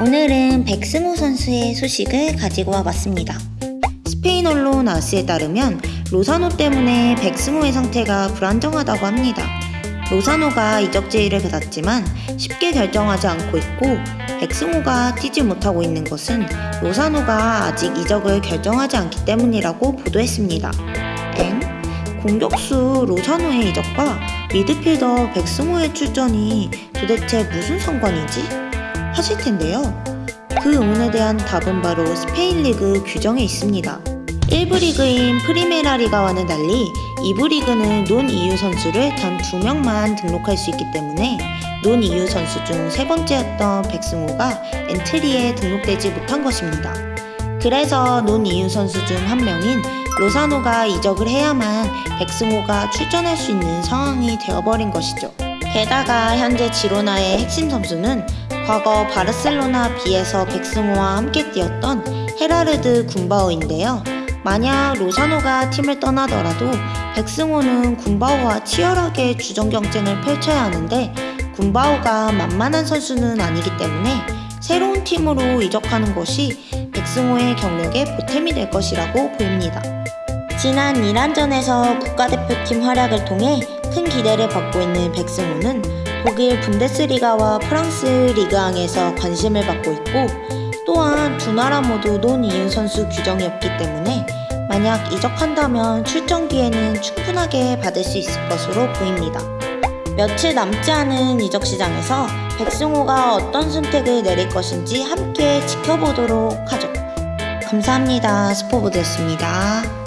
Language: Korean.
오늘은 백승호 선수의 소식을 가지고 와봤습니다. 스페인 언론 아스에 따르면 로사노 때문에 백승호의 상태가 불안정하다고 합니다. 로사노가 이적 제의를 받았지만 쉽게 결정하지 않고 있고 백승호가 뛰지 못하고 있는 것은 로사노가 아직 이적을 결정하지 않기 때문이라고 보도했습니다. 엥? 공격수 로사노의 이적과 미드필더 백승호의 출전이 도대체 무슨 상관이지? 하실 텐데요. 그 의문에 대한 답은 바로 스페인 리그 규정에 있습니다. 1부 리그인 프리메라 리가와는 달리 2부 리그는 non EU 선수를 단 2명만 등록할 수 있기 때문에 non EU 선수 중 세 번째였던 백승호가 엔트리에 등록되지 못한 것입니다. 그래서 non EU 선수 중 한 명인 로사노가 이적을 해야만 백승호가 출전할 수 있는 상황이 되어버린 것이죠. 게다가 현재 지로나의 핵심 선수는 과거 바르셀로나 B에서 백승호와 함께 뛰었던 헤라르드 군바오인데요. 만약 로사노가 팀을 떠나더라도 백승호는 군바오와 치열하게 주전 경쟁을 펼쳐야 하는데 군바오가 만만한 선수는 아니기 때문에 새로운 팀으로 이적하는 것이 백승호의 경력에 보탬이 될 것이라고 보입니다. 지난 이란전에서 국가대표팀 활약을 통해 큰 기대를 받고 있는 백승호는 독일 분데스리가와 프랑스 리그앙에서 관심을 받고 있고 또한 두 나라 모두 논 이은 선수 규정이 없기 때문에 만약 이적한다면 출전 기회는 충분하게 받을 수 있을 것으로 보입니다. 며칠 남지 않은 이적 시장에서 백승호가 어떤 선택을 내릴 것인지 함께 지켜보도록 하죠. 감사합니다. 스포보드였습니다.